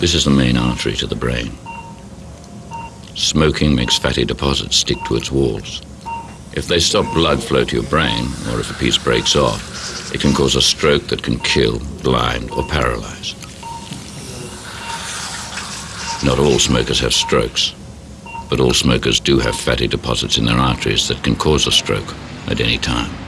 This is the main artery to the brain. Smoking makes fatty deposits stick to its walls. If they stop blood flow to your brain, or if a piece breaks off, it can cause a stroke that can kill, blind, or paralyze. Not all smokers have strokes, but all smokers do have fatty deposits in their arteries that can cause a stroke at any time.